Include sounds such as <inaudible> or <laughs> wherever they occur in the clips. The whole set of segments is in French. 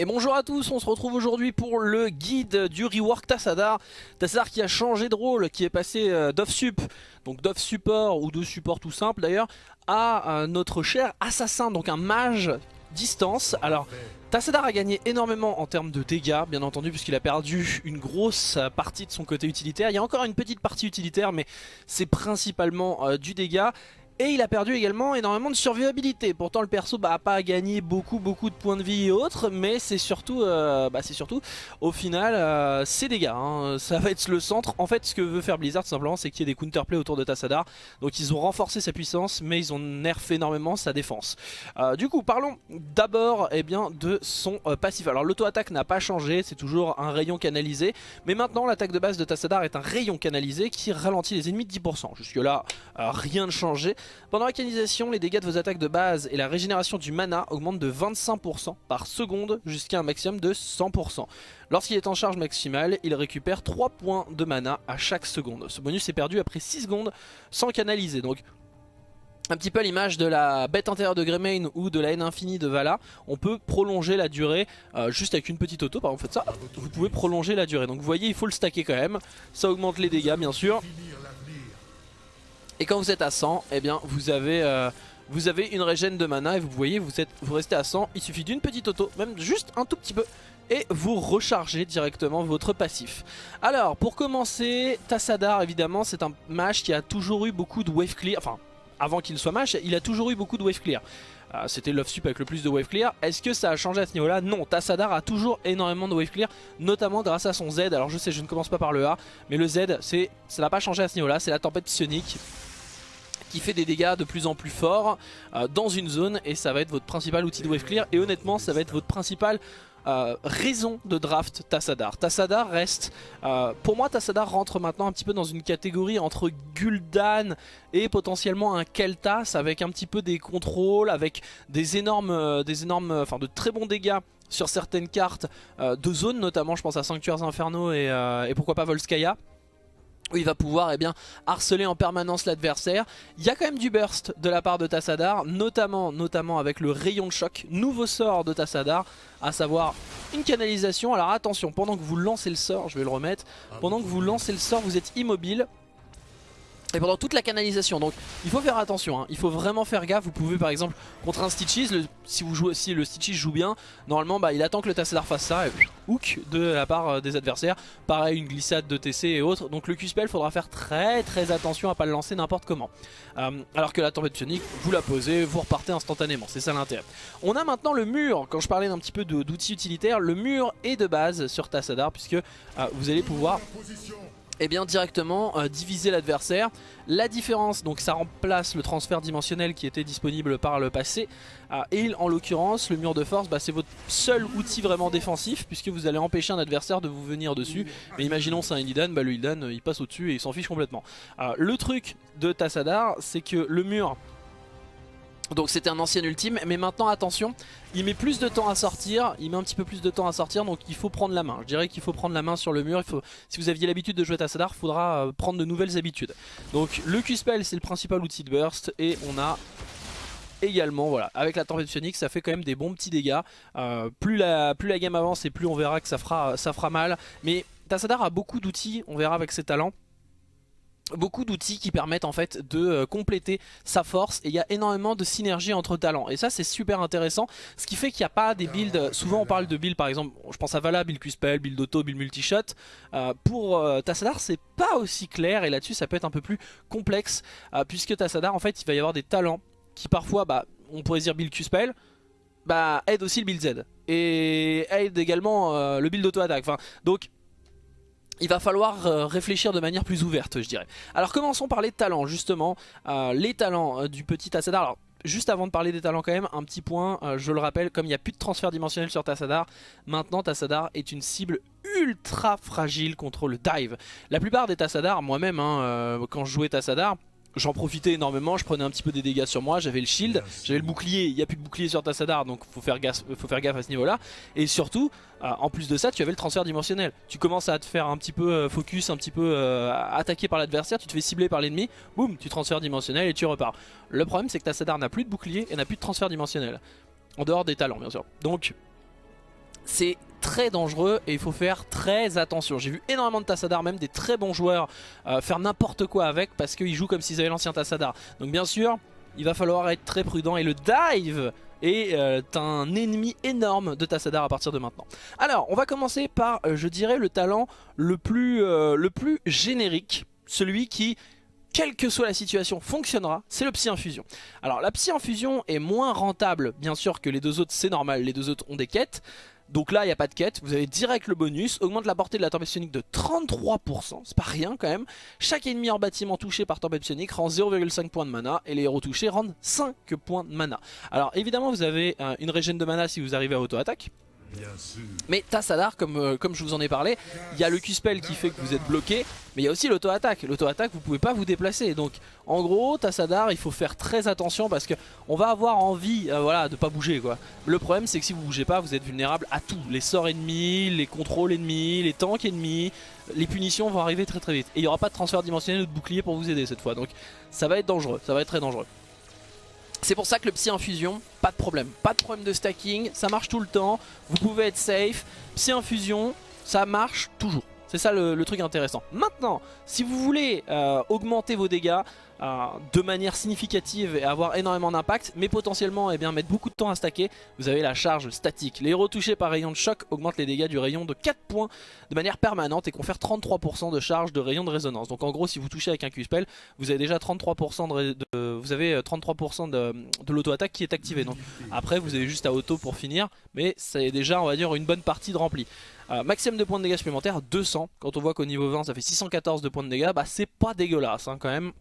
Et bonjour à tous, on se retrouve aujourd'hui pour le guide du rework Tassadar. Tassadar qui a changé de rôle, qui est passé euh, d'off-sup, donc d'off-support ou de support tout simple d'ailleurs, à euh, notre cher assassin, donc un mage distance. Alors Tassadar a gagné énormément en termes de dégâts, bien entendu, puisqu'il a perdu une grosse partie de son côté utilitaire. Il y a encore une petite partie utilitaire, mais c'est principalement euh, du dégât. Et il a perdu également énormément de survivabilité. Pourtant le perso bah, a pas gagné beaucoup beaucoup de points de vie et autres. Mais c'est surtout, euh, bah, surtout au final euh, ses dégâts. Hein. Ça va être le centre. En fait ce que veut faire Blizzard simplement c'est qu'il y ait des counterplay autour de Tassadar. Donc ils ont renforcé sa puissance mais ils ont nerfé énormément sa défense. Euh, du coup parlons d'abord eh de son passif. Alors l'auto-attaque n'a pas changé. C'est toujours un rayon canalisé. Mais maintenant l'attaque de base de Tassadar est un rayon canalisé qui ralentit les ennemis de 10%. Jusque là rien ne changeait. Pendant la canalisation, les dégâts de vos attaques de base et la régénération du mana augmentent de 25% par seconde jusqu'à un maximum de 100%. Lorsqu'il est en charge maximale, il récupère 3 points de mana à chaque seconde. Ce bonus est perdu après 6 secondes sans canaliser. Donc un petit peu l'image de la bête intérieure de Greymane ou de la haine infinie de Vala, on peut prolonger la durée euh, juste avec une petite auto, par exemple ça, vous pouvez prolonger la durée. Donc vous voyez il faut le stacker quand même, ça augmente les dégâts bien sûr. Et quand vous êtes à 100, eh bien vous avez, euh, vous avez une régène de mana et vous voyez vous, êtes, vous restez à 100. Il suffit d'une petite auto, même juste un tout petit peu. Et vous rechargez directement votre passif. Alors pour commencer, Tassadar évidemment c'est un mage qui a toujours eu beaucoup de wave clear. Enfin avant qu'il soit mage, il a toujours eu beaucoup de wave clear. Euh, c'était Love Sup avec le plus de wave clear. Est-ce que ça a changé à ce niveau-là? Non, Tassadar a toujours énormément de wave clear, notamment grâce à son Z. Alors je sais, je ne commence pas par le A, mais le Z, ça n'a pas changé à ce niveau-là. C'est la tempête psionique qui fait des dégâts de plus en plus forts euh, dans une zone et ça va être votre principal outil de wave clear et honnêtement ça va être votre principal euh, raison de draft Tassadar. Tassadar reste, euh, pour moi Tassadar rentre maintenant un petit peu dans une catégorie entre Gul'dan et potentiellement un Kel'Thas avec un petit peu des contrôles, avec des énormes, des énormes, enfin de très bons dégâts sur certaines cartes de zone notamment je pense à Sanctuaires Infernaux et, et pourquoi pas Volskaya où il va pouvoir eh bien, harceler en permanence l'adversaire. Il y a quand même du burst de la part de Tassadar, notamment, notamment avec le rayon de choc, nouveau sort de Tassadar, à savoir une canalisation. Alors attention, pendant que vous lancez le sort, je vais le remettre, pendant que vous lancez le sort, vous êtes immobile, et pendant toute la canalisation donc il faut faire attention hein. il faut vraiment faire gaffe. Vous pouvez par exemple contre un Stitches si, vous jouez, si le Stitches joue bien normalement bah, il attend que le Tassadar fasse ça et hook de la part euh, des adversaires. Pareil une glissade de TC et autres. Donc le Q-Spell faudra faire très très attention à pas le lancer n'importe comment. Euh, alors que la tempête psionique vous la posez vous repartez instantanément. C'est ça l'intérêt. On a maintenant le mur. Quand je parlais d'un petit peu d'outils utilitaires le mur est de base sur Tassadar puisque euh, vous allez pouvoir et eh bien directement euh, diviser l'adversaire. La différence, donc ça remplace le transfert dimensionnel qui était disponible par le passé. Euh, et en l'occurrence, le mur de force, bah, c'est votre seul outil vraiment défensif puisque vous allez empêcher un adversaire de vous venir dessus. Mais imaginons c'est un Illidan, bah, le Illidan il passe au-dessus et il s'en fiche complètement. Euh, le truc de Tassadar, c'est que le mur donc c'était un ancien ultime, mais maintenant attention, il met plus de temps à sortir, il met un petit peu plus de temps à sortir, donc il faut prendre la main. Je dirais qu'il faut prendre la main sur le mur, si vous aviez l'habitude de jouer Tassadar, il faudra euh, prendre de nouvelles habitudes. Donc le Q-Spell c'est le principal outil de burst, et on a également, voilà, avec la tempête psionique ça fait quand même des bons petits dégâts. Euh, plus, la, plus game avance et plus on verra que ça fera mal, mais Tassadar a beaucoup d'outils, on verra avec ses talents beaucoup d'outils qui permettent en fait de euh, compléter sa force. Et il y a énormément de synergie entre talents. Et ça c'est super intéressant. Ce qui fait qu'il n'y a pas des builds souvent on parle de builds par exemple je pense à Vala, build Q-Spell, build Auto, build Multishot. Euh, pour euh, Tassadar c'est pas aussi clair. Et là-dessus ça peut être un peu plus complexe puisque Tassadar en fait il va y avoir des talents qui parfois bah, on pourrait dire build Q-Spell bah aide aussi le build Z. Et aide également le build auto-attaque enfin, donc il va falloir euh, réfléchir de manière plus ouverte je dirais. Alors commençons par les talents justement, euh, les talents euh, du petit Tassadar. Alors juste avant de parler des talents quand même, un petit point, je le rappelle, comme il n'y a plus de transfert dimensionnel sur Tassadar, maintenant Tassadar est une cible ultra fragile contre le dive. La plupart des Tassadar, moi-même hein, quand je jouais Tassadar, J'en profitais énormément, je prenais un petit peu des dégâts sur moi, j'avais le shield, j'avais le bouclier, il n'y a plus de bouclier sur Tassadar donc faut faire gaffe, faut faire gaffe à ce niveau là. Et surtout, euh, en plus de ça, tu avais le transfert dimensionnel. Tu commences à te faire un petit peu euh, focus, un petit peu euh, attaqué par l'adversaire, tu te fais cibler par l'ennemi, boum, tu transfères dimensionnel et tu repars. Le problème c'est que Tassadar n'a plus de bouclier et n'a plus de transfert dimensionnel. En dehors des talents bien sûr. Donc c'est très dangereux et il faut faire très attention. J'ai vu énormément de Tassadar, même des très bons joueurs, euh, faire n'importe quoi avec parce qu'ils jouent comme s'ils avaient l'ancien Tassadar. Donc bien sûr, il va falloir être très prudent et le dive est euh, un ennemi énorme de Tassadar à partir de maintenant. Alors, on va commencer par, euh, je dirais, le talent le plus, le plus générique, celui qui quelle que soit la situation, fonctionnera, c'est le Psy Infusion. Alors la Psy Infusion est moins rentable, bien sûr, que les deux autres, c'est normal, les deux autres ont des quêtes. Donc là, il n'y a pas de quête, vous avez direct le bonus, augmente la portée de la tempête psionique de 33%, c'est pas rien quand même. Chaque ennemi en bâtiment touché par tempête psionique rend 0,5 points de mana et les héros touchés rendent 5 points de mana. Alors évidemment, vous avez euh, une régène de mana si vous arrivez à auto-attaque. Mais Tassadar, comme, euh, comme je vous en ai parlé, il y a le Q-Spell qui fait que vous êtes bloqué, mais il y a aussi l'auto-attaque. L'auto-attaque, vous pouvez pas vous déplacer. Donc en gros, Tassadar, il faut faire très attention parce qu'on va avoir envie euh, voilà, de pas bouger. quoi. Le problème, c'est que si vous bougez pas, vous êtes vulnérable à tout. Les sorts ennemis, les contrôles ennemis, les tanks ennemis, les punitions vont arriver très très vite. Et il n'y aura pas de transfert dimensionnel ou de bouclier pour vous aider cette fois. Donc ça va être dangereux, ça va être très dangereux. C'est pour ça que le Psy Infusion, pas de problème. Pas de problème de stacking, ça marche tout le temps. Vous pouvez être safe. Psy Infusion, ça marche toujours. C'est ça le, truc intéressant. Maintenant, si vous voulez euh, augmenter vos dégâts, de manière significative et avoir énormément d'impact, mais potentiellement eh bien, mettre beaucoup de temps à stacker, vous avez la charge statique. Les héros touchés par rayon de choc augmentent les dégâts du rayon de 4 points de manière permanente et confèrent 33% de charge de rayon de résonance. Donc en gros, si vous touchez avec un Q-Spell, vous avez déjà 33% de, vous avez 33% euh, de l'auto-attaque qui est activée. Donc après, vous avez juste à auto pour finir, mais c'est déjà, on va dire, une bonne partie de rempli. Euh, maximum de points de dégâts supplémentaires, 200. Quand on voit qu'au niveau 20 ça fait 614 de points de dégâts, bah c'est pas dégueulasse hein, quand même.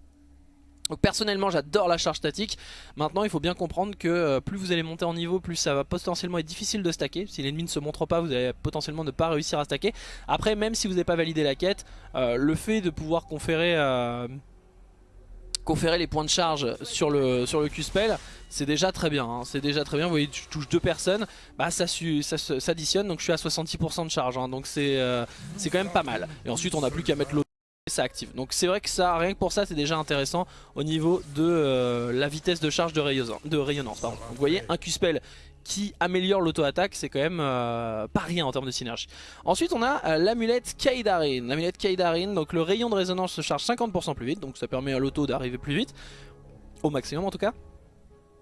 Donc personnellement j'adore la charge statique. Maintenant il faut bien comprendre que euh, plus vous allez monter en niveau Plus ça va potentiellement être difficile de stacker. Si l'ennemi ne se montre pas vous allez potentiellement ne pas réussir à stacker. Après même si vous n'avez pas validé la quête euh, Le fait de pouvoir conférer euh, Conférer les points de charge sur le, sur Q-Spell C'est déjà très bien hein. C'est déjà très bien. Vous voyez je touche deux personnes Bah ça, s'additionne. Donc je suis à 66% de charge hein. Donc c'est quand même pas mal. Et ensuite on n'a plus qu'à mettre l'autre ça active. Donc c'est vrai que ça, rien que pour ça, c'est déjà intéressant au niveau de euh, la vitesse de charge de, rayonnance. Pardon. vous voyez, un Q-Spell qui améliore l'auto-attaque, c'est quand même euh, pas rien en termes de synergie. Ensuite, on a euh, l'amulette Kaidarin. L'amulette Kaidarin, donc le rayon de résonance se charge 50% plus vite, donc ça permet à l'auto d'arriver plus vite, au maximum en tout cas.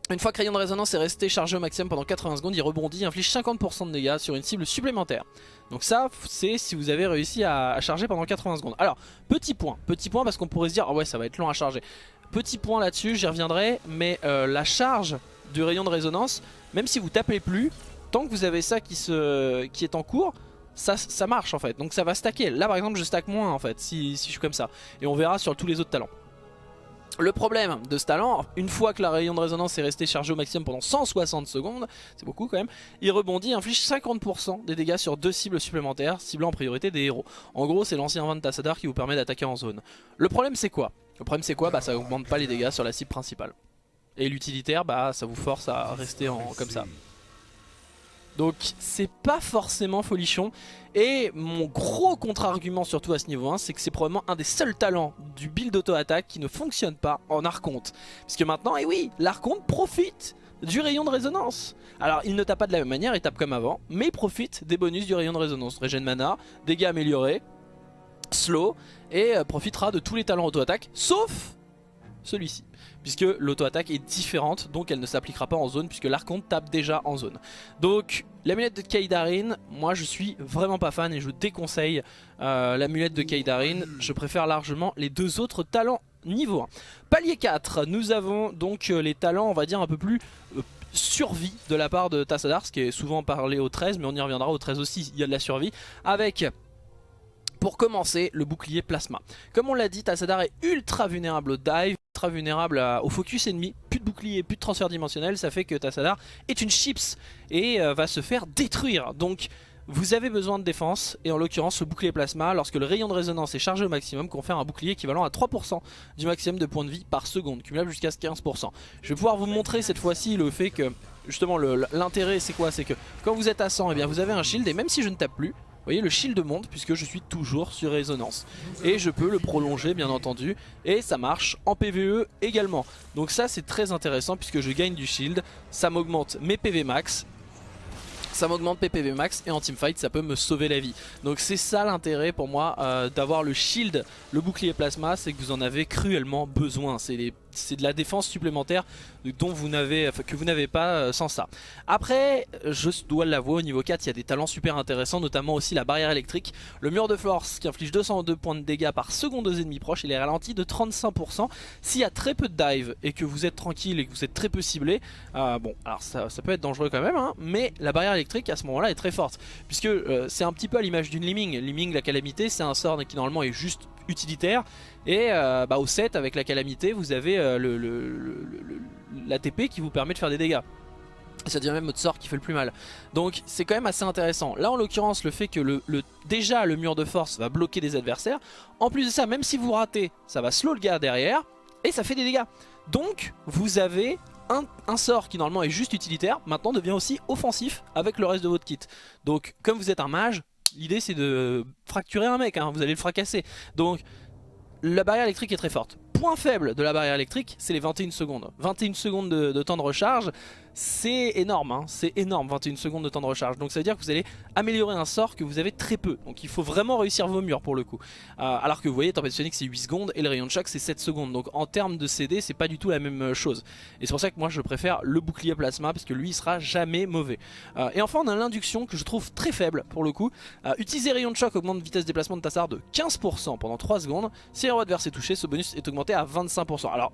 Une fois que rayon de résonance est resté chargé au maximum pendant 80 secondes, il rebondit et inflige 50% de dégâts sur une cible supplémentaire. Donc ça, c'est si vous avez réussi à, charger pendant 80 secondes. Alors, petit point, petit point parce qu'on pourrait se dire, ah ouais, ça va être long à charger. Petit point là-dessus, j'y reviendrai, mais euh, la charge du rayon de résonance, même si vous tapez plus, tant que vous avez ça qui, est en cours, ça, ça marche en fait. Donc ça va stacker. Là par exemple, je stack moins en fait, si, si je suis comme ça. Et on verra sur tous les autres talents. Le problème de ce talent, une fois que la rayon de résonance est resté chargé au maximum pendant 160 secondes, c'est beaucoup quand même, il rebondit et inflige 50% des dégâts sur deux cibles supplémentaires, ciblant en priorité des héros. En gros, c'est l'ancien vent de Tassadar qui vous permet d'attaquer en zone. Le problème c'est quoi? Le problème c'est quoi? Bah ça augmente pas les dégâts sur la cible principale. Et l'utilitaire, bah ça vous force à rester en, comme ça. Donc c'est pas forcément folichon. Et mon gros contre-argument surtout à ce niveau 1, c'est que c'est probablement un des seuls talents du build auto-attaque qui ne fonctionne pas en Archonte. Parce que maintenant, et eh oui, l'Archonte profite du rayon de résonance. Alors il ne tape pas de la même manière, il tape comme avant, mais profite des bonus du rayon de résonance. Régène mana, dégâts améliorés, slow, et euh, profitera de tous les talents auto-attaque, sauf celui-ci puisque l'auto-attaque est différente, donc elle ne s'appliquera pas en zone, puisque l'archonte tape déjà en zone. Donc l'amulette de Kaidarin, moi je suis vraiment pas fan et je déconseille euh, l'amulette de Kaidarin, je préfère largement les deux autres talents niveau 1. Palier 4, nous avons donc euh, les talents on va dire un peu plus... Euh, survie de la part de Tassadar, ce qui est souvent parlé au 13, mais on y reviendra au 13 aussi, il y a de la survie, avec pour commencer, le bouclier plasma. Comme on l'a dit, Tassadar est ultra vulnérable au dive, ultra vulnérable au focus ennemi. Plus de bouclier, plus de transfert dimensionnel, ça fait que Tassadar est une chips et euh, va se faire détruire. Donc vous avez besoin de défense et en l'occurrence le bouclier plasma lorsque le rayon de résonance est chargé au maximum confère un bouclier équivalent à 3% du maximum de points de vie par seconde cumulable jusqu'à 15%. Je vais pouvoir vous montrer cette fois-ci le fait que justement l'intérêt c'est quoi? C'est que quand vous êtes à 100 et eh bien vous avez un shield et même si je ne tape plus voyez le shield monte puisque je suis toujours sur résonance. Et je peux le prolonger bien entendu. Et ça marche en PVE également. Donc ça c'est très intéressant puisque je gagne du shield. Ça m'augmente mes PV max. ça m'augmente PPV max et en teamfight ça peut me sauver la vie. Donc c'est ça l'intérêt pour moi euh, d'avoir le shield, le bouclier plasma, c'est que vous en avez cruellement besoin. C'est de la défense supplémentaire dont vous n'avez que vous n'avez pas euh, sans ça. Après, je dois l'avouer, au niveau 4, il y a des talents super intéressants, notamment aussi la barrière électrique. Le mur de force qui inflige 202 points de dégâts par seconde aux ennemis proches, il est ralenti de 35%. S'il y a très peu de dive et que vous êtes tranquille et que vous êtes très peu ciblé, euh, bon, alors ça, peut être dangereux quand même, hein, mais la barrière électrique à ce moment-là est très forte, puisque euh, c'est un petit peu à l'image d'une Liming. Liming, la calamité, c'est un sort qui normalement est juste utilitaire, et bah, au 7 avec la calamité, vous avez le, l'ATP qui vous permet de faire des dégâts. Ça devient même votre sort qui fait le plus mal. Donc c'est quand même assez intéressant. Là en l'occurrence le fait que le, déjà le mur de force va bloquer des adversaires. En plus de ça même si vous ratez ça va slow le gars derrière et ça fait des dégâts. Donc vous avez un, un, sort qui normalement est juste utilitaire maintenant devient aussi offensif avec le reste de votre kit. Donc comme vous êtes un mage l'idée c'est de fracturer un mec, hein, vous allez le fracasser. Donc la barrière électrique est très forte point faible de la barrière électrique, c'est les 21 secondes. 21 secondes de, temps de recharge, c'est énorme, hein. c'est énorme 21 secondes de temps de recharge. Donc ça veut dire que vous allez améliorer un sort que vous avez très peu. Donc il faut vraiment réussir vos murs pour le coup. Euh, alors que vous voyez, Tempête Sonic c'est 8 secondes et le rayon de choc c'est 7 secondes. Donc en termes de CD, c'est pas du tout la même euh, chose. Et c'est pour ça que moi je préfère le bouclier plasma parce que lui il sera jamais mauvais. Euh, et enfin on a l'induction que je trouve très faible pour le coup. utiliser rayon de choc augmente vitesse de déplacement de Tassard de 15% pendant 3 secondes. Si un adverse est touché, ce bonus est augmenté à 25%. Alors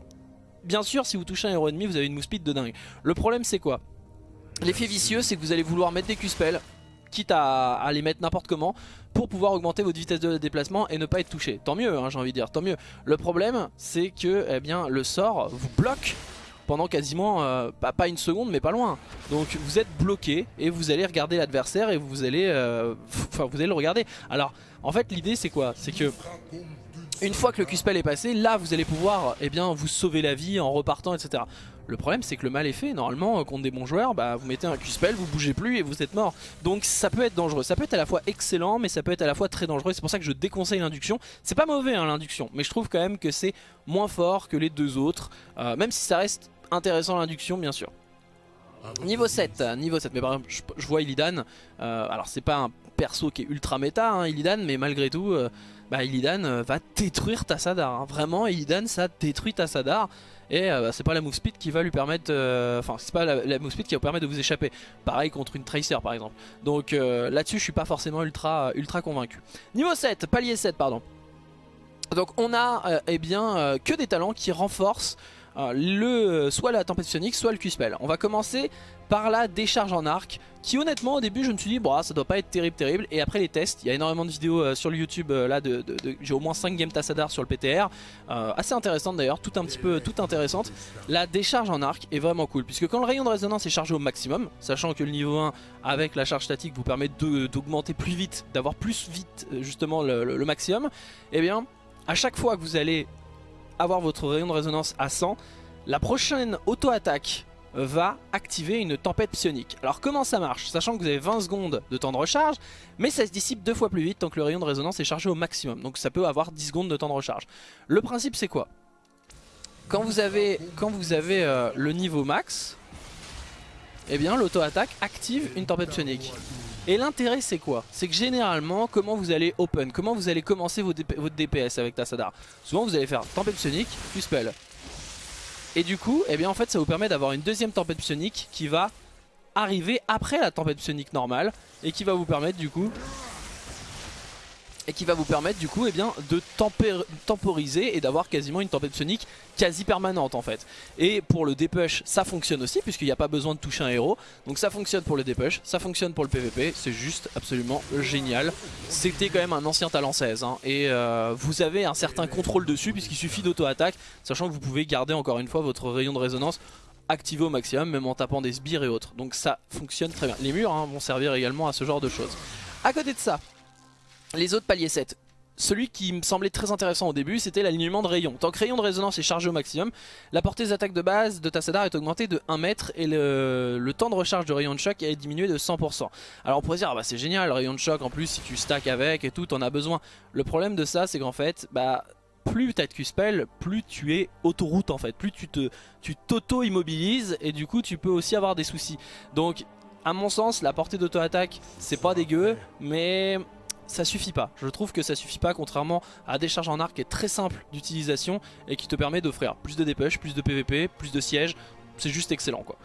bien sûr si vous touchez un héros ennemi vous avez une move speed de dingue. Le problème c'est quoi? L'effet vicieux c'est que vous allez vouloir mettre des Q-spells quitte à, les mettre n'importe comment pour pouvoir augmenter votre vitesse de déplacement et ne pas être touché. Tant mieux hein, j'ai envie de dire, tant mieux. Le problème c'est que eh bien, le sort vous bloque pendant quasiment euh, pas, une seconde mais pas loin. Donc vous êtes bloqué et vous allez regarder l'adversaire et vous allez, euh, vous allez le regarder. Alors en fait l'idée c'est quoi? C'est que une fois que le Q-Spell est passé, là vous allez pouvoir eh bien, vous sauver la vie en repartant, etc. Le problème c'est que le mal est fait, normalement euh, contre des bons joueurs, bah, vous mettez un Q-Spell, vous bougez plus et vous êtes mort. Donc ça peut être dangereux, ça peut être à la fois excellent mais ça peut être à la fois très dangereux, c'est pour ça que je déconseille l'induction. C'est pas mauvais hein, l'induction, mais je trouve quand même que c'est moins fort que les deux autres, euh, même si ça reste intéressant l'induction bien sûr. Niveau 7, niveau 7, mais par exemple je, vois Illidan, euh, alors c'est pas un perso qui est ultra méta hein, Illidan, mais malgré tout bah, Illidan euh, va détruire Tassadar. Hein. Vraiment, Illidan ça détruit Tassadar. Et euh, bah, c'est pas la move speed qui va lui permettre. Euh, enfin, c'est pas la, move speed qui va vous permettre de vous échapper. Pareil contre une Tracer par exemple. Donc là-dessus, je suis pas forcément ultra, ultra convaincu. Niveau 7, palier 7, pardon. Donc on a eh bien que des talents qui renforcent le, soit la tempête sonique, soit le Q-Spell. On va commencer par la décharge en arc qui honnêtement au début je me suis dit bon ça doit pas être terrible terrible. Et après les tests il y a énormément de vidéos euh, sur le YouTube euh, là de, j'ai au moins 5 games Tassadar sur le PTR euh, assez intéressante d'ailleurs tout un petit peu tout intéressante. La décharge en arc est vraiment cool puisque quand le rayon de résonance est chargé au maximum sachant que le niveau 1 avec la charge statique vous permet d'augmenter plus vite d'avoir plus vite justement le, le maximum et eh bien à chaque fois que vous allez avoir votre rayon de résonance à 100 la prochaine auto-attaque va activer une tempête psionique. Alors comment ça marche? Sachant que vous avez 20 secondes de temps de recharge, mais ça se dissipe deux fois plus vite tant que le rayon de résonance est chargé au maximum. Donc ça peut avoir 10 secondes de temps de recharge. Le principe c'est quoi? Quand vous avez, quand vous avez euh, le niveau max, eh bien l'auto-attaque active une tempête psionique. Et l'intérêt c'est quoi? C'est que généralement comment vous allez open, comment vous allez commencer votre DPS avec Tassadar Souvent vous allez faire tempête psionique, plus spell. Et du coup, eh bien en fait ça vous permet d'avoir une deuxième tempête psionique qui va arriver après la tempête psionique normale et qui va vous permettre du coup et qui va vous permettre du coup eh de temporiser et d'avoir quasiment une tempête sonique quasi permanente en fait. Et pour le dépush ça fonctionne aussi puisqu'il n'y a pas besoin de toucher un héros. Donc ça fonctionne pour le dépush, ça fonctionne pour le PVP, c'est juste absolument génial. C'était quand même un ancien talent 16 hein. et euh, vous avez un certain contrôle dessus puisqu'il suffit d'auto-attaque, sachant que vous pouvez garder encore une fois votre rayon de résonance activé au maximum même en tapant des sbires et autres. Donc ça fonctionne très bien. Les murs hein, vont servir également à ce genre de choses. À côté de ça, les autres paliers 7. Celui qui me semblait très intéressant au début, c'était l'alignement de rayons. Tant que rayon de résonance est chargé au maximum, la portée des attaques de base de Tassadar est augmentée de 1 mètre et le, temps de recharge de rayon de choc est diminué de 100%. Alors on pourrait dire, ah bah c'est génial, le rayon de choc, en plus si tu stack avec et tout, t'en as besoin. Le problème de ça, c'est qu'en fait, bah plus t'as de Q-Spell, plus tu es autoroute en fait, plus tu te tu t'auto-immobilises et du coup tu peux aussi avoir des soucis. Donc À mon sens, la portée d'auto-attaque, c'est pas dégueu, mais ça suffit pas. Je trouve que ça suffit pas contrairement à des charges en arc qui est très simple d'utilisation et qui te permet d'offrir plus de DPH, plus de PVP, plus de sièges. C'est juste excellent quoi.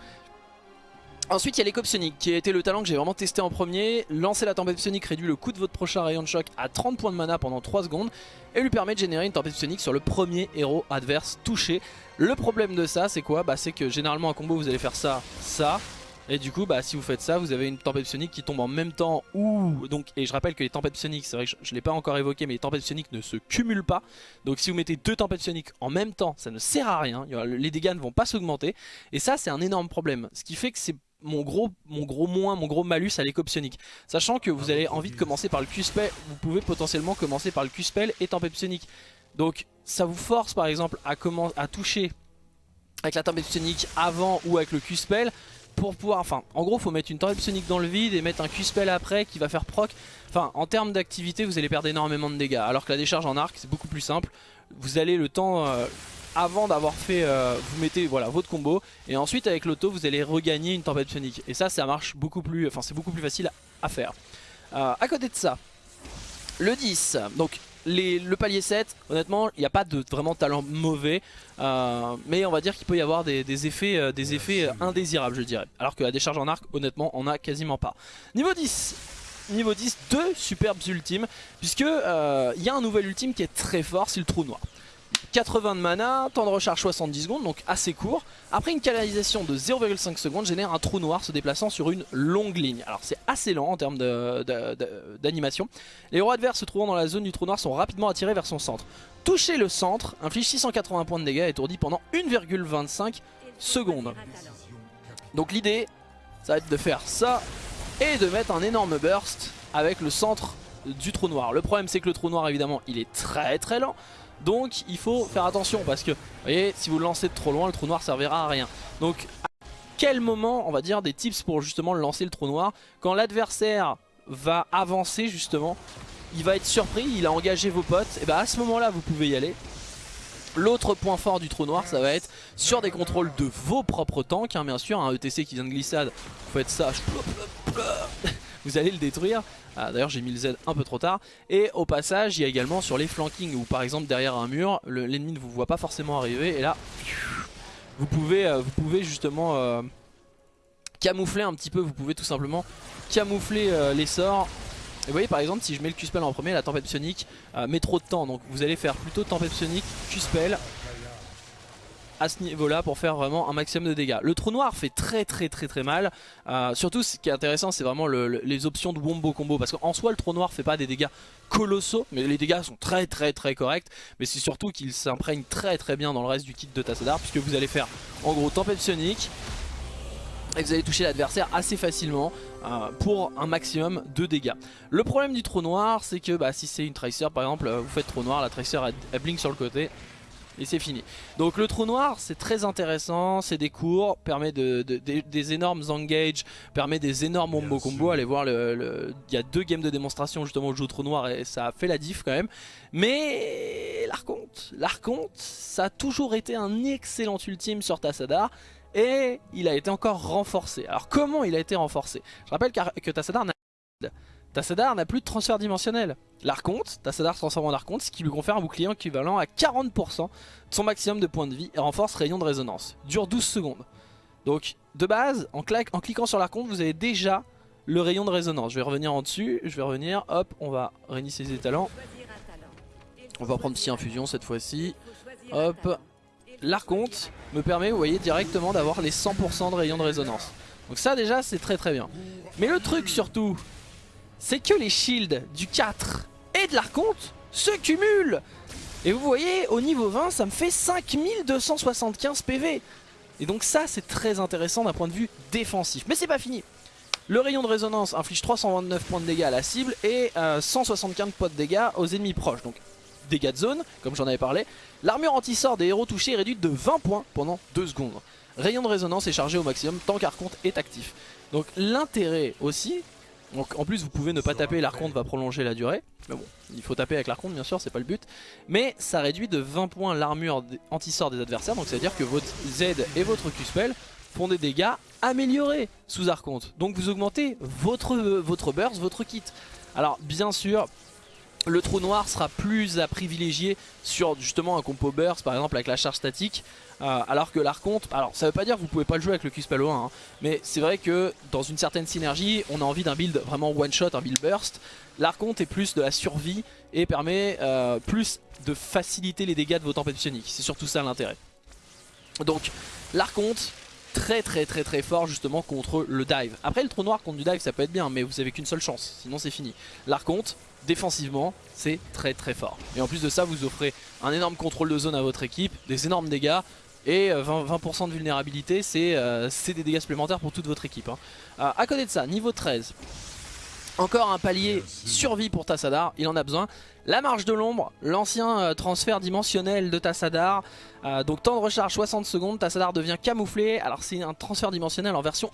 Ensuite il y a l'éco psionique qui a été le talent que j'ai vraiment testé en premier. Lancer la tempête psionique réduit le coût de votre prochain rayon de choc à 30 points de mana pendant 3 secondes et lui permet de générer une tempête psionique sur le premier héros adverse touché. Le problème de ça c'est quoi? Bah c'est que généralement en combo vous allez faire ça, ça et du coup, bah, si vous faites ça, vous avez une tempête psionique qui tombe en même temps. Ou donc, et je rappelle que les tempêtes psioniques, c'est vrai que je ne l'ai pas encore évoqué, mais les tempêtes psioniques ne se cumulent pas. Donc si vous mettez deux tempêtes psioniques en même temps, ça ne sert à rien. Les dégâts ne vont pas s'augmenter. Et ça, c'est un énorme problème. Ce qui fait que c'est mon gros, mon gros moins, mon gros malus à l'éco psionique. Sachant que vous avez envie de commencer par le Q-spell, vous pouvez potentiellement commencer par le Q-spell et tempête psionique. Donc ça vous force par exemple à, à toucher avec la tempête psionique avant ou avec le Q-spell pour pouvoir, enfin en gros faut mettre une tornade psionique dans le vide et mettre un Q-spell après qui va faire proc. Enfin en termes d'activité vous allez perdre énormément de dégâts alors que la décharge en arc c'est beaucoup plus simple. Vous allez le temps euh, avant d'avoir fait, euh, vous mettez voilà votre combo et ensuite avec l'auto vous allez regagner une tempête psionique et ça ça marche beaucoup plus, enfin c'est beaucoup plus facile à faire. Euh, à côté de ça, le 10, donc le palier 7, honnêtement, il n'y a pas de vraiment talent mauvais. Euh, mais on va dire qu'il peut y avoir des, effets, euh, des effets indésirables, je dirais. Alors que la décharge en arc, honnêtement, on a quasiment pas. Niveau 10 Niveau 10, deux superbes ultimes, puisque euh, il y a un nouvel ultime qui est très fort, c'est le trou noir. 80 de mana, temps de recharge 70 secondes, donc assez court. Après une canalisation de 0,5 secondes génère un trou noir se déplaçant sur une longue ligne. Alors c'est assez lent en termes d'animation. Les héros adverses se trouvant dans la zone du trou noir sont rapidement attirés vers son centre. Toucher le centre inflige 680 points de dégâts et étourdi pendant 1,25 secondes. Donc l'idée, ça va être de faire ça et de mettre un énorme burst avec le centre du trou noir. Le problème c'est que le trou noir évidemment il est très très lent donc il faut faire attention parce que, vous voyez, si vous le lancez de trop loin, le trou noir servira à rien. Donc à quel moment, on va dire, des tips pour justement lancer le trou noir Quand l'adversaire va avancer justement, il va être surpris, il a engagé vos potes, et bien à ce moment là vous pouvez y aller. L'autre point fort du trou noir ça va être sur des contrôles de vos propres tanks hein, bien sûr un ETC qui vient de glissade vous faites ça <laughs> vous allez le détruire. Ah, d'ailleurs j'ai mis le Z un peu trop tard. Et au passage il y a également sur les flankings où par exemple derrière un mur l'ennemi ne vous voit pas forcément arriver et là vous pouvez, euh, vous pouvez justement euh, camoufler un petit peu, vous pouvez tout simplement camoufler euh, les sorts. Et vous voyez par exemple si je mets le Q-Spell en premier la tempête psionique met trop de temps donc vous allez faire plutôt tempête psionique, Q-Spell à ce niveau là pour faire vraiment un maximum de dégâts. Le trou noir fait très très très très mal. Euh, surtout ce qui est intéressant c'est vraiment les options de wombo combo parce qu'en soi le trou noir fait pas des dégâts colossaux mais les dégâts sont très très très corrects mais c'est surtout qu'il s'imprègne très très bien dans le reste du kit de Tassadar puisque vous allez faire en gros tempête psionique et vous allez toucher l'adversaire assez facilement euh, pour un maximum de dégâts. Le problème du trou noir c'est que bah, si c'est une Tracer par exemple vous faites trou noir, la Tracer elle blink sur le côté et c'est fini. Donc le trou noir c'est très intéressant, c'est des cours, permet de, des énormes engage, permet des énormes combo combo. Allez voir, le, il y a deux games de démonstration justement où je joue au trou noir et ça a fait la diff quand même. Mais l'Arconte, l'Arconte ça a toujours été un excellent ultime sur Tassadar. Et il a été encore renforcé. Alors comment il a été renforcé? Je rappelle que Tassadar n'a Tassadar n'a plus de transfert dimensionnel. L'Arconte, Tassadar se transforme en Arconte, ce qui lui confère un bouclier équivalent à 40% de son maximum de points de vie et renforce rayon de résonance. Dure 12 secondes. Donc de base, en, cliquant sur l'Arconte, vous avez déjà le rayon de résonance. Je vais revenir en dessus, je vais revenir, hop, on va réinitialiser les talents. On va prendre petit infusion cette fois-ci. Hop. L'Arconte me permet, vous voyez, directement d'avoir les 100% de rayon de résonance. Donc ça déjà, c'est très très bien. Mais le truc surtout, c'est que les shields du 4 et de l'Arconte se cumulent. Et vous voyez, au niveau 20, ça me fait 5275 PV. Et donc ça, c'est très intéressant d'un point de vue défensif. Mais c'est pas fini. Le rayon de résonance inflige 329 points de dégâts à la cible et 175 euh, points de dégâts aux ennemis proches. Donc dégâts de zone, comme j'en avais parlé. L'armure anti-sort des héros touchés est réduite de 20 points pendant 2 secondes. Rayon de résonance est chargé au maximum tant qu'Arconte est actif. Donc l'intérêt aussi, donc en plus vous pouvez ne pas taper, l'arconte va prolonger la durée. Mais bon, il faut taper avec l'arconte bien sûr, c'est pas le but. Mais ça réduit de 20 points l'armure anti-sort des adversaires. Donc c'est à dire que votre Z et votre Q-Spell font des dégâts améliorés sous Archonte. Donc vous augmentez votre, votre burst, votre kit. Alors bien sûr, le trou noir sera plus à privilégier sur justement un compo burst par exemple avec la charge statique euh, alors que l'archonte, alors ça veut pas dire que vous pouvez pas le jouer avec le Q-Spell 1 hein, mais c'est vrai que dans une certaine synergie on a envie d'un build vraiment one shot, un build burst. L'archonte est plus de la survie et permet euh, plus de faciliter les dégâts de vos tempêtes psioniques, c'est surtout ça l'intérêt. Donc l'archonte très très très très fort justement contre le dive. Après le trou noir contre du dive ça peut être bien mais vous avez qu'une seule chance, sinon c'est fini. L'archonte, défensivement, c'est très très fort. Et en plus de ça vous offrez un énorme contrôle de zone à votre équipe, des énormes dégâts et 20%, euh, de vulnérabilité euh, c'est des dégâts supplémentaires pour toute votre équipe. Hein. Euh, à côté de ça, niveau 13, encore un palier survie pour Tassadar, il en a besoin. La marche de l'ombre, l'ancien euh, transfert dimensionnel de Tassadar. Euh, donc temps de recharge 60 secondes, Tassadar devient camouflé. Alors c'est un transfert dimensionnel en version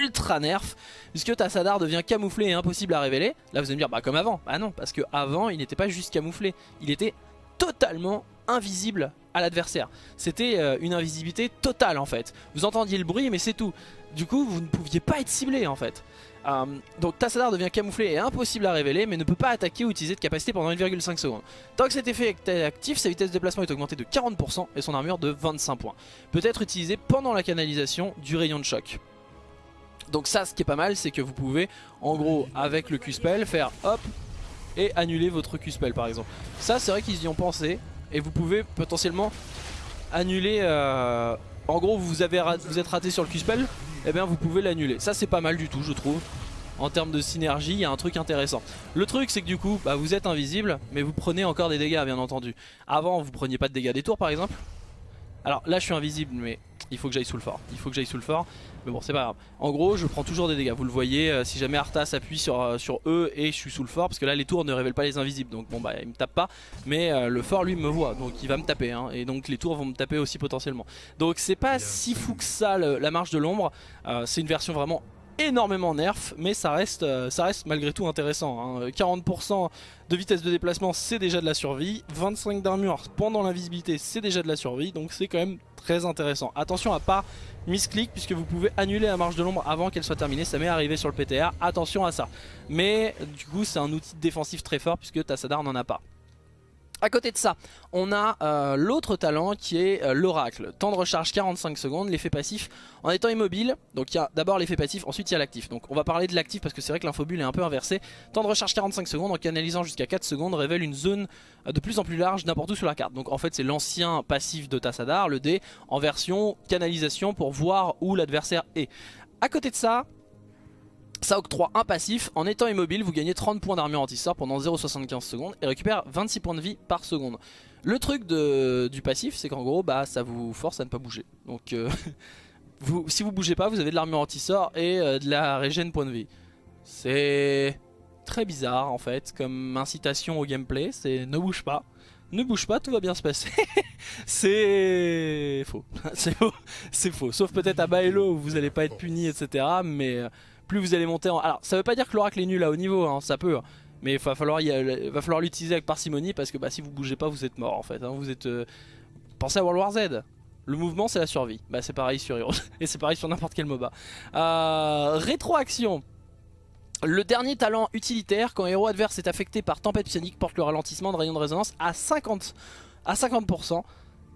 ultra nerf. Puisque Tassadar devient camouflé et impossible à révéler. Là vous allez me dire bah comme avant. Bah non parce que avant il n'était pas juste camouflé. Il était totalement invisible à l'adversaire. C'était euh, une invisibilité totale en fait. Vous entendiez le bruit mais c'est tout. Du coup vous ne pouviez pas être ciblé en fait. Euh, donc Tassadar devient camouflé et impossible à révéler mais ne peut pas attaquer ou utiliser de capacité pendant 1,5 secondes. Tant que cet effet est actif, sa vitesse de déplacement est augmentée de 40% et son armure de 25 points. Peut être utilisé pendant la canalisation du rayon de choc. Donc ça ce qui est pas mal c'est que vous pouvez en gros avec le Q-Spell faire hop et annuler votre Q-Spell par exemple. Ça c'est vrai qu'ils y ont pensé et vous pouvez potentiellement annuler... Euh, en gros vous, vous êtes raté sur le Q-Spell eh bien vous pouvez l'annuler. Ça c'est pas mal du tout je trouve. En termes de synergie, il y a un truc intéressant. Le truc c'est que du coup, bah, vous êtes invisible, mais vous prenez encore des dégâts bien entendu. Avant vous preniez pas de dégâts des tours par exemple. Alors là je suis invisible mais il faut que j'aille sous le fort. Il faut que j'aille sous le fort. Mais bon c'est pas grave. En gros je prends toujours des dégâts. Vous le voyez euh, si jamais Arthas s'appuie sur, euh, sur eux et je suis sous le fort. Parce que là les tours ne révèlent pas les invisibles. Donc bon bah il me tape pas. Mais euh, le fort lui me voit. Donc il va me taper. Hein. et donc les tours vont me taper aussi potentiellement. Donc c'est pas si fou que ça la marche de l'ombre. c'est une version vraiment énormément nerf mais ça reste, ça reste malgré tout intéressant 40% hein. de vitesse de déplacement c'est déjà de la survie 25 d'armure pendant l'invisibilité c'est déjà de la survie donc c'est quand même très intéressant attention à pas misclick puisque vous pouvez annuler la marche de l'ombre avant qu'elle soit terminée. Ça m'est arrivé sur le PTR, attention à ça. Mais du coup c'est un outil défensif très fort puisque Tassadar n'en a pas. A côté de ça, on a euh, l'autre talent qui est euh, l'oracle. Temps de recharge 45 secondes, l'effet passif en étant immobile. Donc il y a d'abord l'effet passif, ensuite il y a l'actif. Donc on va parler de l'actif parce que c'est vrai que l'infobule est un peu inversé. Temps de recharge 45 secondes en canalisant jusqu'à 4 secondes révèle une zone euh, de plus en plus large n'importe où sur la carte. Donc en fait c'est l'ancien passif de Tassadar, le D, en version canalisation pour voir où l'adversaire est. A côté de ça, ça octroie un passif, en étant immobile vous gagnez 30 points d'armure anti-sort pendant 0,75 secondes et récupère 26 points de vie par seconde. Le truc du passif c'est qu'en gros bah, ça vous force à ne pas bouger. Donc euh, <laughs> vous, si vous bougez pas vous avez de l'armure anti-sort et euh, de la régène point de vie. C'est très bizarre en fait comme incitation au gameplay, c'est ne bouge pas. Ne bouge pas, tout va bien se passer. <laughs> <laughs> c'est faux. c'est faux. Faux. Sauf peut-être à Baelo où vous allez pas être puni, etc. Mais euh, plus vous allez monter en... Alors ça veut pas dire que l'oracle est nul à haut niveau, hein, ça peut. Hein. Mais il va falloir l'utiliser avec parcimonie parce que bah, si vous bougez pas vous êtes mort en fait. Hein. Vous êtes... Euh, pensez à World War Z. Le mouvement c'est la survie. Bah c'est pareil sur Heroes. <laughs> Et c'est pareil sur n'importe quel MOBA. Euh, rétroaction. Le dernier talent utilitaire, quand un héros adverse est affecté par tempête psionique, porte le ralentissement de rayon de résonance à 50%, à 50%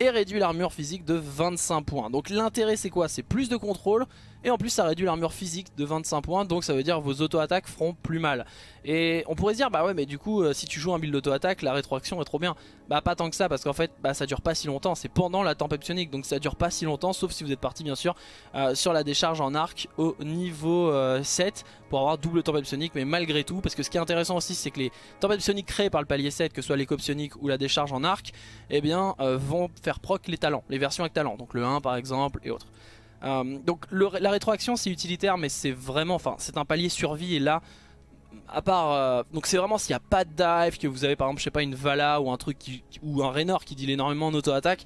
et réduit l'armure physique de 25 points. Donc l'intérêt c'est quoi? C'est plus de contrôle et en plus ça réduit l'armure physique de 25 points donc ça veut dire vos auto-attaques feront plus mal. Et on pourrait se dire bah ouais mais du coup euh, si tu joues un build d'auto-attaque la rétroaction est trop bien. Bah pas tant que ça parce qu'en fait bah, ça dure pas si longtemps, c'est pendant la tempête psionique donc ça dure pas si longtemps sauf si vous êtes parti bien sûr euh, sur la décharge en arc au niveau 7 euh, pour avoir double tempête psionique mais malgré tout parce que ce qui est intéressant aussi c'est que les tempêtes psioniques créées par le palier 7 que ce soit l'éco psionique ou la décharge en arc eh bien vont faire proc les talents, les versions avec talent donc le 1 par exemple et autres. Euh, donc la rétroaction c'est utilitaire mais c'est vraiment, enfin c'est un palier survie et là à part, euh, donc c'est vraiment s'il n'y a pas de dive, que vous avez par exemple je sais pas une Vala ou un truc ou un Raynor qui deal énormément en auto-attaque,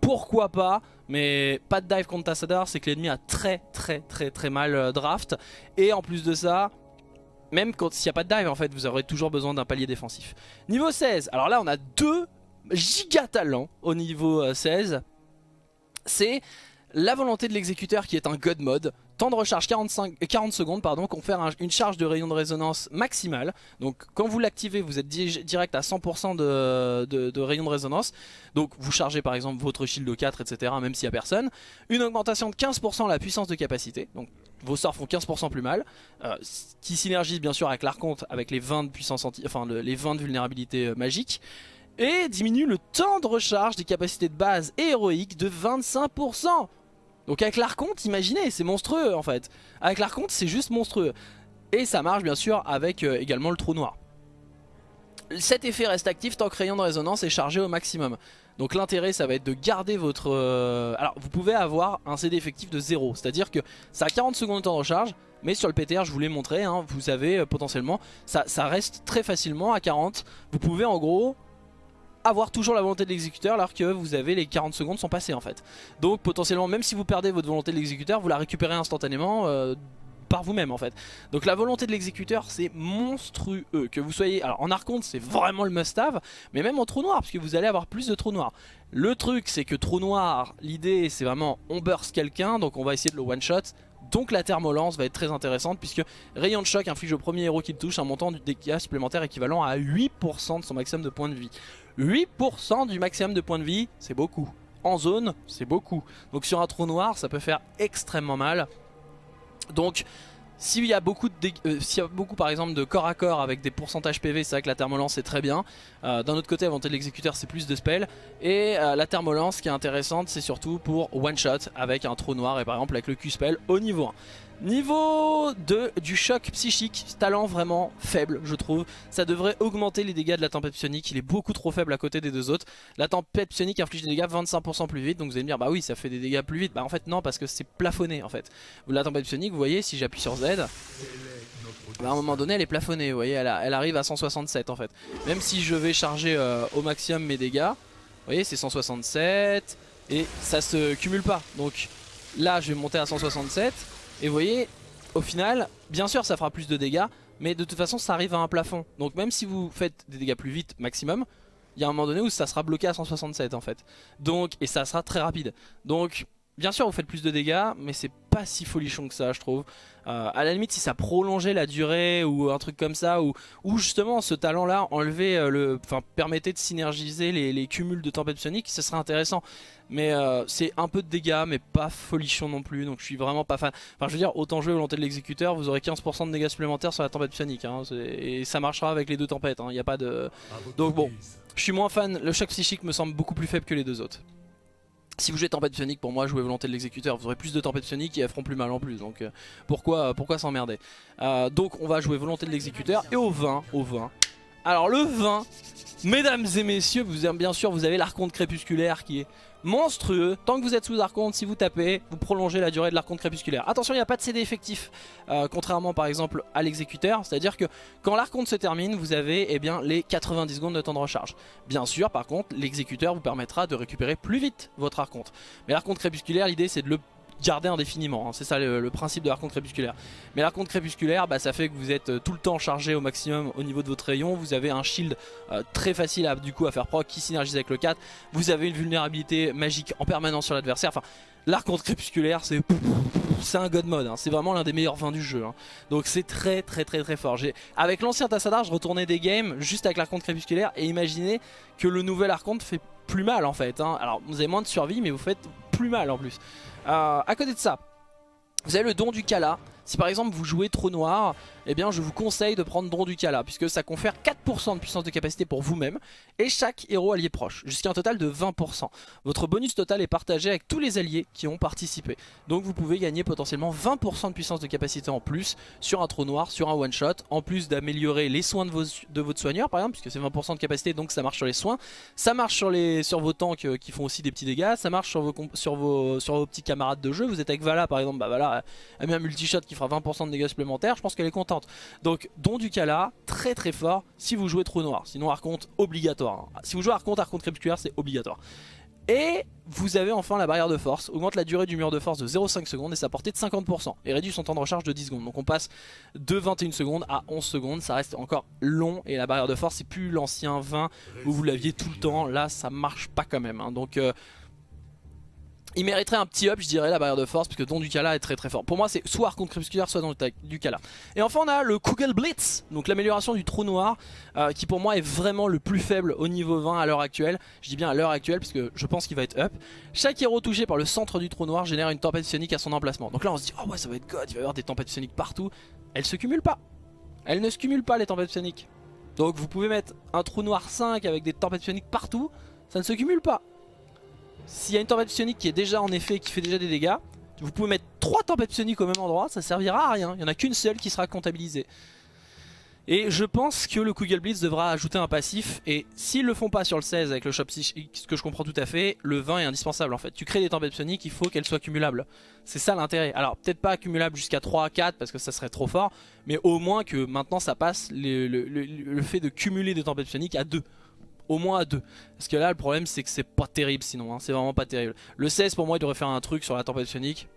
pourquoi pas mais pas de dive contre Tassadar c'est que l'ennemi a très très très très mal euh, draft et en plus de ça même s'il n'y a pas de dive en fait vous aurez toujours besoin d'un palier défensif. Niveau 16 alors là on a deux giga talents au niveau 16 c'est La volonté de l'exécuteur qui est un God Mode. Temps de recharge 45, 40 secondes, pardon, confère une charge de rayon de résonance maximale. Donc quand vous l'activez, vous êtes direct à 100% de, rayon de résonance. Donc vous chargez par exemple votre shield de 4, etc. même s'il n'y a personne. Une augmentation de 15% la puissance de capacité. Donc vos sorts font 15% plus mal. Euh, qui synergise bien sûr avec l'archonte, avec les 20 de puissance anti, enfin les 20 de vulnérabilité euh, magique et diminue le temps de recharge des capacités de base et héroïques de 25%. Donc avec l'archonte, imaginez, c'est monstrueux en fait. Avec l'archonte, c'est juste monstrueux. Et ça marche bien sûr avec euh, également le trou noir. Cet effet reste actif tant que rayon de résonance est chargé au maximum. Donc l'intérêt ça va être de garder votre... Euh, alors vous pouvez avoir un CD effectif de 0. C'est à dire que ça a 40 secondes de temps de recharge. Mais sur le PTR je vous l'ai montré, hein, vous avez euh, potentiellement... Ça reste très facilement à 40. Vous pouvez en gros avoir toujours la volonté de l'exécuteur alors que vous avez les 40 secondes sont passées en fait. Donc potentiellement même si vous perdez votre volonté de l'exécuteur, vous la récupérez instantanément euh, par vous-même en fait. Donc la volonté de l'exécuteur c'est monstrueux. Que vous soyez, alors en archonte c'est vraiment le must-have, mais même en trou noir parce que vous allez avoir plus de trous noirs. Le truc c'est que trou noir, l'idée c'est vraiment on burst quelqu'un donc on va essayer de le one-shot. Donc la thermolance va être très intéressante puisque rayon de choc inflige au premier héros qui le touche un montant de dégâts supplémentaire équivalent à 8% de son maximum de points de vie. 8% du maximum de points de vie, c'est beaucoup. En zone, c'est beaucoup. Donc sur un trou noir, ça peut faire extrêmement mal. Donc s'il y, a beaucoup euh, y a beaucoup par exemple de corps à corps avec des pourcentages PV, c'est vrai que la thermolance est très bien. Euh, d'un autre côté, de l'exécuteur, c'est plus de spells. Et euh, la thermolance, qui est intéressante, c'est surtout pour one shot avec un trou noir et par exemple avec le Q-spell au niveau 1. Niveau 2 du choc psychique, talent vraiment faible je trouve. Ça devrait augmenter les dégâts de la tempête psionique, il est beaucoup trop faible à côté des deux autres. La tempête psionique inflige des dégâts 25% plus vite, donc vous allez me dire bah oui ça fait des dégâts plus vite. Bah en fait non parce que c'est plafonné en fait. La tempête psionique vous voyez si j'appuie sur Z, bah, à un moment donné elle est plafonnée, vous voyez elle, arrive à 167 en fait. Même si je vais charger euh, au maximum mes dégâts, vous voyez c'est 167 et ça se cumule pas. Donc là je vais monter à 167 et vous voyez, au final, bien sûr ça fera plus de dégâts, mais de toute façon ça arrive à un plafond. Donc même si vous faites des dégâts plus vite maximum, il y a un moment donné où ça sera bloqué à 167 en fait. Donc, et ça sera très rapide. Donc bien sûr vous faites plus de dégâts, mais c'est pas si folichon que ça je trouve. Euh, à la limite si ça prolongeait la durée ou un truc comme ça, ou, ou justement ce talent là enlever euh, le, enfin permettait de synergiser les, cumuls de tempête psionique, ce serait intéressant. Mais euh, c'est un peu de dégâts, mais pas folichon non plus, donc je suis vraiment pas fan. Enfin je veux dire, autant jouer volonté de l'exécuteur, vous aurez 15% de dégâts supplémentaires sur la tempête psionique, hein, et ça marchera avec les deux tempêtes, il hein, n'y a pas de... Donc bon, je suis moins fan, le choc psychique me semble beaucoup plus faible que les deux autres. Si vous jouez tempête psionique, pour moi jouer volonté de l'exécuteur, vous aurez plus de tempête psionique et elles feront plus mal en plus. Donc euh, pourquoi, pourquoi s'emmerder? Euh, Donc on va jouer volonté de l'exécuteur et au 20, au 20. Alors le 20, mesdames et messieurs, bien sûr vous avez l'archonte crépusculaire qui est monstrueux. Tant que vous êtes sous archonte, si vous tapez, vous prolongez la durée de l'archonte crépusculaire. Attention, il n'y a pas de CD effectif, euh, contrairement par exemple à l'exécuteur. C'est-à-dire que quand l'archonte se termine, vous avez eh bien, les 90 secondes de temps de recharge. Bien sûr, par contre, l'exécuteur vous permettra de récupérer plus vite votre archonte. Mais l'archonte crépusculaire, l'idée c'est de le garder indéfiniment. Hein. C'est ça le, principe de l'archonte crépusculaire. Mais l'archonte crépusculaire, bah, ça fait que vous êtes euh, tout le temps chargé au maximum au niveau de votre rayon. Vous avez un shield euh, très facile à, du coup à faire proc qui synergise avec le 4. Vous avez une vulnérabilité magique en permanence sur l'adversaire. Enfin, l'archonte crépusculaire, c'est un god mode, hein. c'est vraiment l'un des meilleurs vins du jeu. Hein. Donc c'est très très très très fort. Avec l'ancien Tassadar, je retournais des games juste avec l'archonte crépusculaire et imaginez que le nouvel archonte fait plus mal en fait. Alors vous avez moins de survie mais vous faites plus mal en plus. Euh, à côté de ça, vous avez le don du Kala. Si par exemple vous jouez trop noir, eh bien je vous conseille de prendre Don du Kala puisque ça confère 4% de puissance de capacité pour vous-même et chaque héros allié proche, jusqu'à un total de 20%. Votre bonus total est partagé avec tous les alliés qui ont participé. Donc vous pouvez gagner potentiellement 20% de puissance de capacité en plus sur un trou noir, sur un one shot, en plus d'améliorer les soins de, votre soigneur par exemple, puisque c'est 20% de capacité donc ça marche sur les soins, ça marche sur, vos tanks euh, qui font aussi des petits dégâts, ça marche sur vos petits camarades de jeu, vous êtes avec Vala par exemple, bah Vala a mis un multi-shot qui fera 20% de dégâts supplémentaires, je pense qu'elle est contente. Donc don du Kala, très très fort si vous jouez trop noir, sinon Arconte obligatoire. Hein. Si vous jouez Arconte, Arconte crépusculaire c'est obligatoire. Et vous avez enfin la barrière de force, augmente la durée du mur de force de 0,5 secondes et sa portée de 50% et réduit son temps de recharge de 10 secondes. Donc on passe de 21 secondes à 11 secondes, ça reste encore long et la barrière de force c'est plus l'ancien 20 où vous l'aviez tout le temps, là ça marche pas quand même. Hein. Donc euh, il mériterait un petit up je dirais la barrière de force parce que Don Ducala est très très fort. Pour moi c'est soit Archon Crépusculaire soit Don Ducala. Et enfin on a le Kugel Blitz, donc l'amélioration du trou noir euh, qui pour moi est vraiment le plus faible au niveau 20 à l'heure actuelle. Je dis bien à l'heure actuelle parce que je pense qu'il va être up. Chaque héros touché par le centre du trou noir génère une tempête sonique à son emplacement. Donc là on se dit oh ouais ça va être god, il va y avoir des tempêtes soniques partout. Elles se cumulent pas. Elles ne se cumulent pas les tempêtes soniques. Donc vous pouvez mettre un trou noir 5 avec des tempêtes soniques partout, ça ne se cumule pas. S'il y a une tempête psionique qui est déjà en effet, qui fait déjà des dégâts, vous pouvez mettre 3 tempêtes psioniques au même endroit, ça servira à rien. Il n'y en a qu'une seule qui sera comptabilisée. Et je pense que le Kugel Blitz devra ajouter un passif et s'ils le font pas sur le 16 avec le shop ce que je comprends tout à fait, le 20 est indispensable en fait. Tu crées des tempêtes psioniques, il faut qu'elles soient cumulables. C'est ça l'intérêt. Alors peut-être pas cumulables jusqu'à 3, 4 parce que ça serait trop fort, mais au moins que maintenant ça passe le, le fait de cumuler des tempêtes psioniques à 2 au moins à 2 Parce que là le problème c'est que c'est pas terrible sinon, hein. c'est vraiment pas terrible. Le 16 pour moi il devrait faire un truc sur la tempête psionique.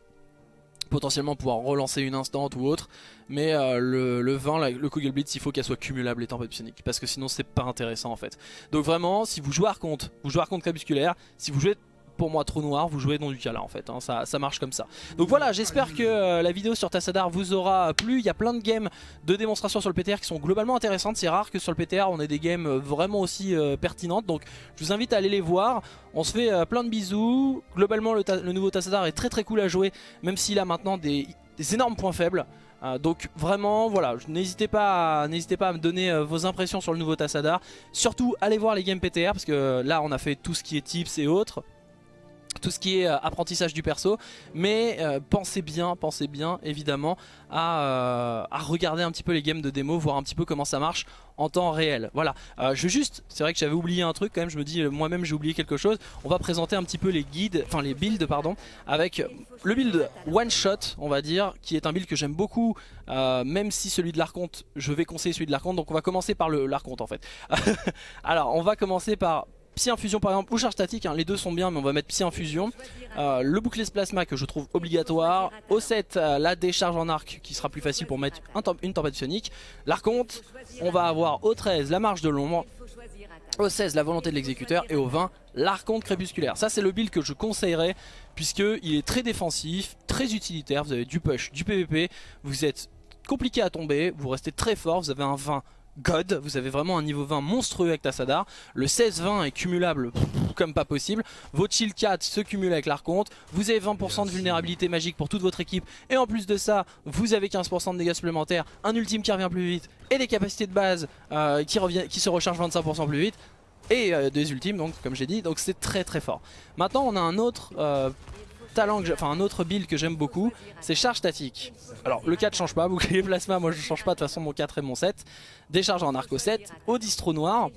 Potentiellement pouvoir relancer une instant ou autre. Mais euh, le, 20, le Kugel Blitz, il faut qu'elle soit cumulable les tempêtes psioniques. Parce que sinon c'est pas intéressant en fait. Donc vraiment, si vous jouez Arconte, vous jouez Arconte crépusculaire. Si vous jouez pour moi trop noir, vous jouez dans du là en fait, hein. ça, ça, marche comme ça. Donc voilà, j'espère que euh, la vidéo sur Tassadar vous aura plu, il y a plein de games de démonstration sur le PTR qui sont globalement intéressantes, c'est rare que sur le PTR on ait des games vraiment aussi euh, pertinentes, donc je vous invite à aller les voir, on se fait euh, plein de bisous, globalement le, nouveau Tassadar est très très cool à jouer, même s'il a maintenant des, énormes points faibles, donc vraiment voilà n'hésitez pas, pas à me donner vos impressions sur le nouveau Tassadar. Surtout allez voir les games PTR parce que là on a fait tout ce qui est tips et autres tout ce qui est euh, apprentissage du perso mais euh, pensez bien pensez bien évidemment euh, à, regarder un petit peu les games de démo voir un petit peu comment ça marche en temps réel. Voilà. Je veux juste c'est vrai que j'avais oublié un truc quand même je me dis moi-même j'ai oublié quelque chose. On va présenter un petit peu les guides enfin les builds pardon avec le build one shot on va dire qui est un build que j'aime beaucoup même si celui de l'Arconte je vais conseiller celui de l'Arconte donc on va commencer par l'Arconte en fait. <laughs> Alors on va commencer par Psy Infusion par exemple ou charge statique, hein, les deux sont bien mais on va mettre Psy Infusion. Euh, le bouclier plasma que je trouve obligatoire. Au 7 euh, la décharge en arc qui sera plus facile pour mettre une tempête psionique. L'arconte, on va avoir au 13 la marge de l'ombre. Au 16 la volonté de l'exécuteur et au 20 l'arconte crépusculaire. Ça c'est le build que je conseillerais puisqu'il est très défensif, très utilitaire. Vous avez du push, du PVP, vous êtes compliqué à tomber, vous restez très fort, vous avez un 20 God, vous avez vraiment un niveau 20 monstrueux avec Tassadar. Le 16-20 est cumulable comme pas possible. Votre shield 4 se cumule avec l'arconte. Vous avez 20% de vulnérabilité magique pour toute votre équipe. Et en plus de ça, vous avez 15% de dégâts supplémentaires, un ultime qui revient plus vite et des capacités de base euh, qui, qui se rechargent 25% plus vite et euh, des ultimes donc comme j'ai dit donc c'est très très fort maintenant on a un autre euh, talent, enfin un autre build que j'aime beaucoup, c'est charge statique. Alors le 4 change pas, bouclier plasma, moi je change pas, de toute façon mon 4 et mon 7. Décharge en arc au 7, au distro noir.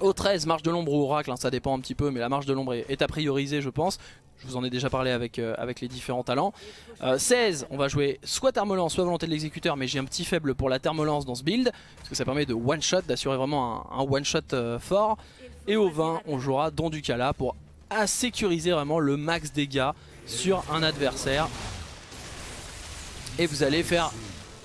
Au 13, marche de l'ombre ou oracle, hein, ça dépend un petit peu, mais la marche de l'ombre est, à prioriser je pense. Je vous en ai déjà parlé avec, euh, avec les différents talents. 16, euh, on va jouer soit thermolance, soit volonté de l'exécuteur, mais j'ai un petit faible pour la thermolance dans ce build, parce que ça permet de one-shot, d'assurer vraiment un, one-shot euh, fort. Et au 20, on jouera Don du Cala pour à sécuriser vraiment le max dégâts sur un adversaire. Et vous allez faire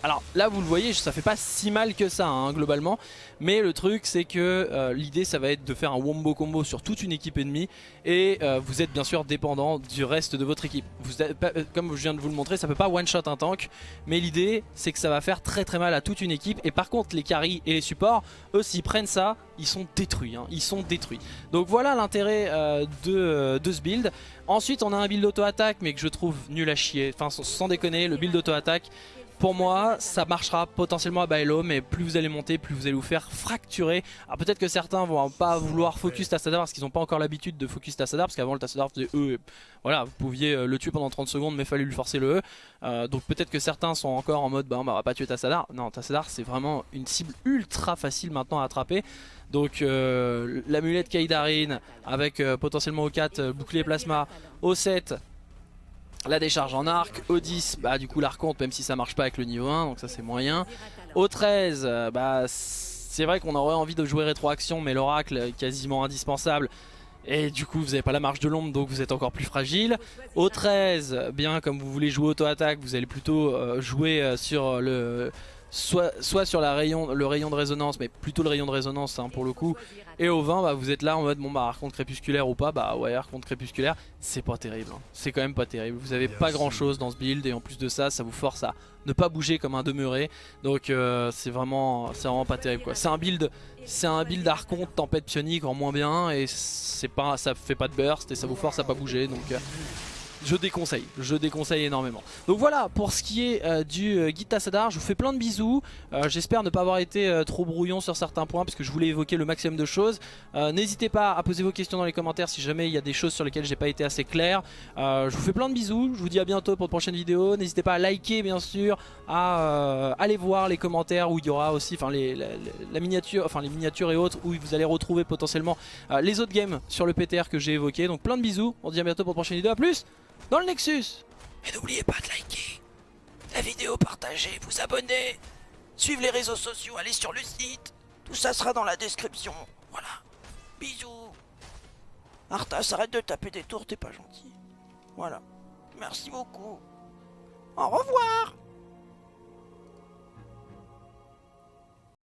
alors là vous le voyez ça fait pas si mal que ça hein, globalement mais le truc c'est que euh, l'idée ça va être de faire un wombo combo sur toute une équipe ennemie et euh, vous êtes bien sûr dépendant du reste de votre équipe. Euh, comme je viens de vous le montrer ça peut pas one shot un tank mais l'idée c'est que ça va faire très très mal à toute une équipe et par contre les carries et les supports eux s'ils prennent ça ils sont détruits, hein. ils sont détruits. Donc voilà l'intérêt de, de ce build. Ensuite on a un build auto-attaque mais que je trouve nul à chier, enfin sans déconner le build auto-attaque pour moi, ça marchera potentiellement à Bailo, mais plus vous allez monter, plus vous allez vous faire fracturer. Alors peut-être que certains vont pas vouloir focus Tassadar parce qu'ils n'ont pas encore l'habitude de focus Tassadar, parce qu'avant le Tassadar faisait E, voilà, vous pouviez euh, le tuer pendant 30 secondes, mais fallait lui forcer le E. Euh, donc peut-être que certains sont encore en mode, bah on va pas tuer Tassadar. Non, Tassadar c'est vraiment une cible ultra facile maintenant à attraper. Donc euh, l'amulette Kaidarin avec potentiellement au 4 bouclier plasma, au 7 la décharge en arc, au 10, bah du coup l'arconte même si ça marche pas avec le niveau 1, donc ça c'est moyen. Au 13, euh, bah c'est vrai qu'on aurait envie de jouer rétroaction mais l'oracle est quasiment indispensable. Et du coup vous n'avez pas la marge de l'ombre donc vous êtes encore plus fragile. Au 13, bien comme vous voulez jouer auto-attaque, vous allez plutôt euh, jouer euh, sur le soit, soit sur la rayon, le rayon de résonance, mais plutôt le rayon de résonance hein, pour le coup. Et au 20, bah, vous êtes là en mode, bon bah archonte crépusculaire ou pas, bah ouais archonte crépusculaire, c'est pas terrible. hein. C'est quand même pas terrible. Vous avez pas grand chose dans ce build et en plus de ça, ça vous force à ne pas bouger comme un demeuré. Donc euh, c'est vraiment, vraiment pas terrible quoi. C'est un build, c'est un build archonte tempête pionique en moins bien et c'est pas, ça fait pas de burst et ça vous force à pas bouger. Donc euh, je déconseille, je déconseille énormément. Donc voilà pour ce qui est euh, du euh, guide Tassadar, je vous fais plein de bisous. Euh, J'espère ne pas avoir été euh, trop brouillon sur certains points parce que je voulais évoquer le maximum de choses. N'hésitez pas à poser vos questions dans les commentaires si jamais il y a des choses sur lesquelles j'ai pas été assez clair. Je vous fais plein de bisous, je vous dis à bientôt pour de prochaines vidéos. N'hésitez pas à liker bien sûr, à aller voir les commentaires où il y aura aussi les, miniature, miniatures et autres où vous allez retrouver potentiellement les autres games sur le PTR que j'ai évoqué. Donc plein de bisous, on se dit à bientôt pour de prochaines vidéos. A plus dans le Nexus Et n'oubliez pas de liker la vidéo, partager, vous abonner, suivre les réseaux sociaux, aller sur le site. Tout ça sera dans la description. Voilà. Bisous. Arthas, arrête de taper des tours, t'es pas gentil. Voilà. Merci beaucoup. Au revoir